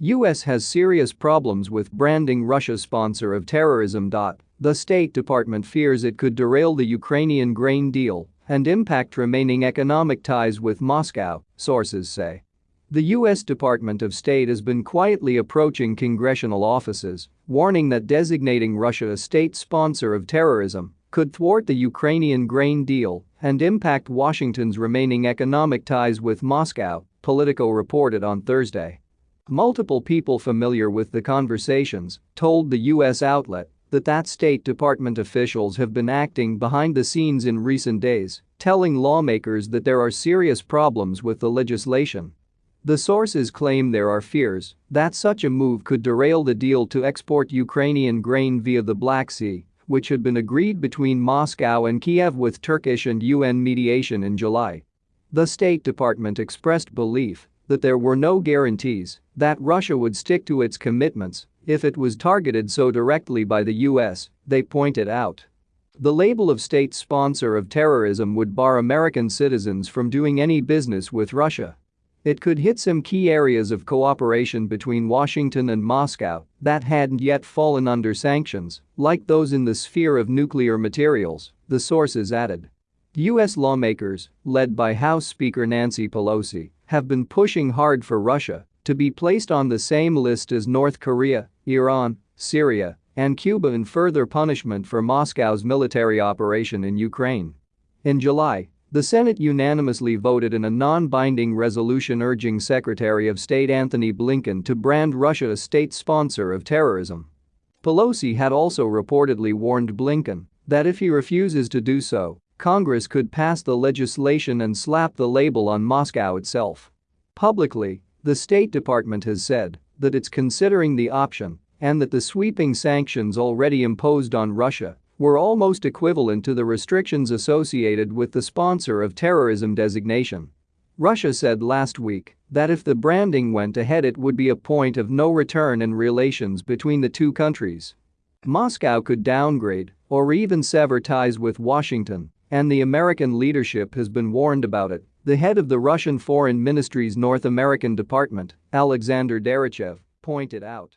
US has serious problems with branding Russia sponsor of terrorism. The State Department fears it could derail the Ukrainian grain deal and impact remaining economic ties with Moscow, sources say. The U.S. Department of State has been quietly approaching congressional offices, warning that designating Russia a state sponsor of terrorism could thwart the Ukrainian grain deal and impact Washington's remaining economic ties with Moscow, Politico reported on Thursday. Multiple people familiar with the conversations told the U.S. outlet that that State Department officials have been acting behind the scenes in recent days, telling lawmakers that there are serious problems with the legislation the sources claim there are fears that such a move could derail the deal to export Ukrainian grain via the Black Sea, which had been agreed between Moscow and Kiev with Turkish and UN mediation in July. The State Department expressed belief that there were no guarantees that Russia would stick to its commitments if it was targeted so directly by the US, they pointed out. The label of state sponsor of terrorism would bar American citizens from doing any business with Russia. It could hit some key areas of cooperation between Washington and Moscow that hadn't yet fallen under sanctions, like those in the sphere of nuclear materials, the sources added. U.S. lawmakers, led by House Speaker Nancy Pelosi, have been pushing hard for Russia to be placed on the same list as North Korea, Iran, Syria, and Cuba in further punishment for Moscow's military operation in Ukraine. In July, the Senate unanimously voted in a non-binding resolution urging Secretary of State Antony Blinken to brand Russia a state sponsor of terrorism. Pelosi had also reportedly warned Blinken that if he refuses to do so, Congress could pass the legislation and slap the label on Moscow itself. Publicly, the State Department has said that it's considering the option and that the sweeping sanctions already imposed on Russia were almost equivalent to the restrictions associated with the sponsor of terrorism designation. Russia said last week that if the branding went ahead it would be a point of no return in relations between the two countries. Moscow could downgrade or even sever ties with Washington, and the American leadership has been warned about it, the head of the Russian Foreign Ministry's North American Department, Alexander Darchiev, pointed out.